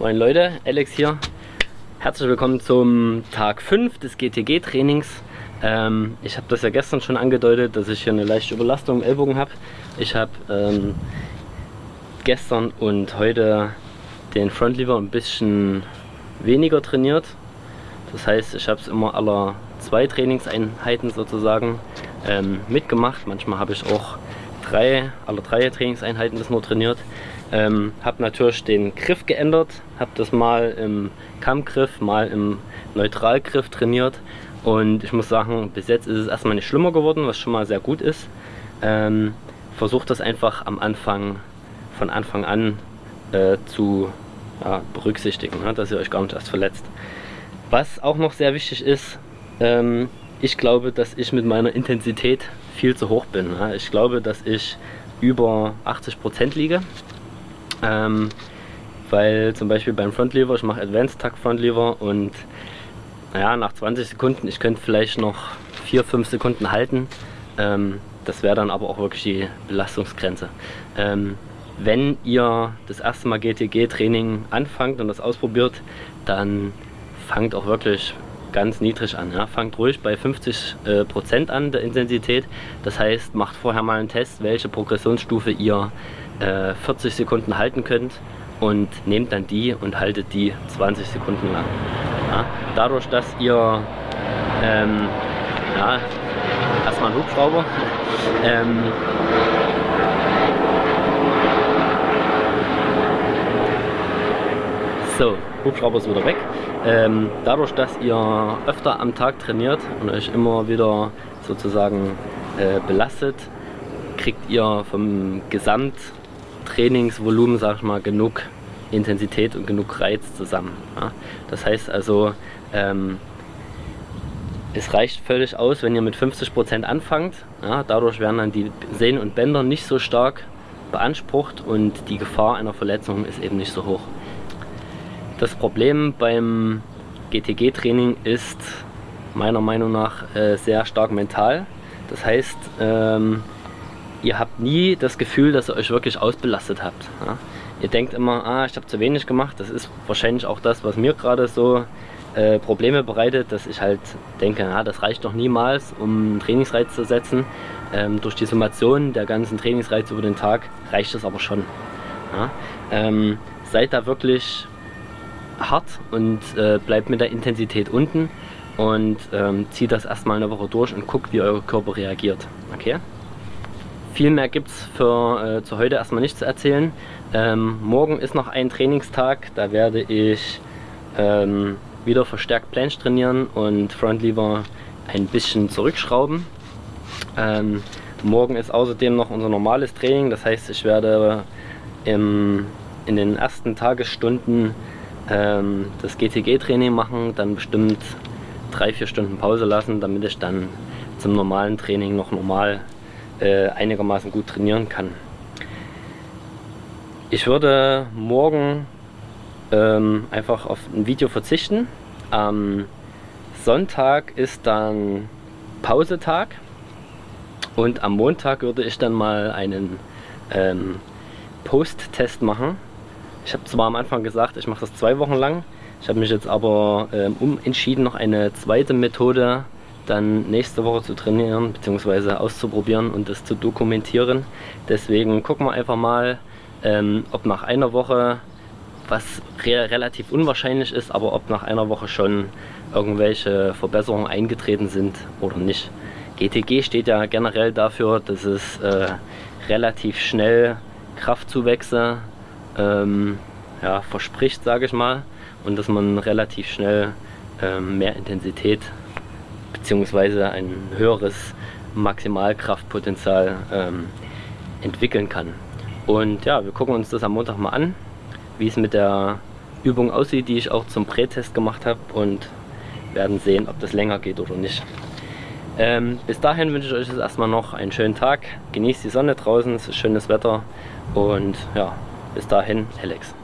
Moin Leute, Alex hier. Herzlich willkommen zum Tag 5 des GTG-Trainings. Ähm, ich habe das ja gestern schon angedeutet, dass ich hier eine leichte Überlastung im Ellbogen habe. Ich habe ähm, gestern und heute den Frontlever ein bisschen weniger trainiert. Das heißt, ich habe es immer aller zwei Trainingseinheiten sozusagen ähm, mitgemacht. Manchmal habe ich auch drei, alle drei Trainingseinheiten das nur trainiert. Ähm, habe natürlich den Griff geändert, habe das mal im Kammgriff, mal im Neutralgriff trainiert und ich muss sagen, bis jetzt ist es erstmal nicht schlimmer geworden, was schon mal sehr gut ist. Ähm, Versucht das einfach am Anfang, von Anfang an äh, zu ja, berücksichtigen, ne, dass ihr euch gar nicht erst verletzt. Was auch noch sehr wichtig ist, ähm, ich glaube, dass ich mit meiner Intensität viel zu hoch bin. Ne? Ich glaube, dass ich über 80% liege. Ähm, weil zum Beispiel beim Frontlever, ich mache Advanced Tuck Frontlever und naja, nach 20 Sekunden, ich könnte vielleicht noch 4-5 Sekunden halten. Ähm, das wäre dann aber auch wirklich die Belastungsgrenze. Ähm, wenn ihr das erste Mal GTG-Training anfangt und das ausprobiert, dann fangt auch wirklich ganz niedrig an. Ja. Fangt ruhig bei 50% äh, Prozent an der Intensität. Das heißt, macht vorher mal einen Test, welche Progressionsstufe ihr äh, 40 Sekunden halten könnt und nehmt dann die und haltet die 20 Sekunden lang. Ja. Dadurch, dass ihr ähm, ja, erstmal einen Hubschrauber ähm, so, Hubschrauber ist wieder weg. Ähm, dadurch, dass ihr öfter am Tag trainiert und euch immer wieder sozusagen äh, belastet, kriegt ihr vom Gesamttrainingsvolumen, sag ich mal, genug Intensität und genug Reiz zusammen. Ja? Das heißt also, ähm, es reicht völlig aus, wenn ihr mit 50% anfangt. Ja? Dadurch werden dann die Sehnen und Bänder nicht so stark beansprucht und die Gefahr einer Verletzung ist eben nicht so hoch. Das Problem beim GTG-Training ist meiner Meinung nach äh, sehr stark mental. Das heißt, ähm, ihr habt nie das Gefühl, dass ihr euch wirklich ausbelastet habt. Ja? Ihr denkt immer, ah, ich habe zu wenig gemacht. Das ist wahrscheinlich auch das, was mir gerade so äh, Probleme bereitet, dass ich halt denke, ja, das reicht doch niemals, um einen Trainingsreiz zu setzen. Ähm, durch die Summation der ganzen Trainingsreize über den Tag reicht das aber schon. Ja? Ähm, seid da wirklich hart und äh, bleibt mit der Intensität unten und ähm, zieht das erstmal eine Woche durch und guckt, wie euer Körper reagiert. Okay? Viel mehr gibt es äh, zu heute erstmal nicht zu erzählen. Ähm, morgen ist noch ein Trainingstag, da werde ich ähm, wieder verstärkt Planche trainieren und Frontlever ein bisschen zurückschrauben. Ähm, morgen ist außerdem noch unser normales Training, das heißt ich werde im, in den ersten Tagesstunden ähm, das GTG-Training machen, dann bestimmt drei, vier Stunden Pause lassen, damit ich dann zum normalen Training noch normal äh, einigermaßen gut trainieren kann. Ich würde morgen ähm, einfach auf ein Video verzichten. Am Sonntag ist dann Pausetag und am Montag würde ich dann mal einen ähm, Post-Test machen ich habe zwar am Anfang gesagt, ich mache das zwei Wochen lang. Ich habe mich jetzt aber ähm, umentschieden, noch eine zweite Methode dann nächste Woche zu trainieren bzw. auszuprobieren und das zu dokumentieren. Deswegen gucken wir einfach mal, ähm, ob nach einer Woche, was re relativ unwahrscheinlich ist, aber ob nach einer Woche schon irgendwelche Verbesserungen eingetreten sind oder nicht. GTG steht ja generell dafür, dass es äh, relativ schnell Kraftzuwächse ähm, ja, verspricht, sage ich mal, und dass man relativ schnell ähm, mehr Intensität bzw. ein höheres Maximalkraftpotenzial ähm, entwickeln kann. Und ja, wir gucken uns das am Montag mal an, wie es mit der Übung aussieht, die ich auch zum Prätest gemacht habe und werden sehen, ob das länger geht oder nicht. Ähm, bis dahin wünsche ich euch jetzt erstmal noch einen schönen Tag. Genießt die Sonne draußen, es ist schönes Wetter und ja, bis dahin, Alex.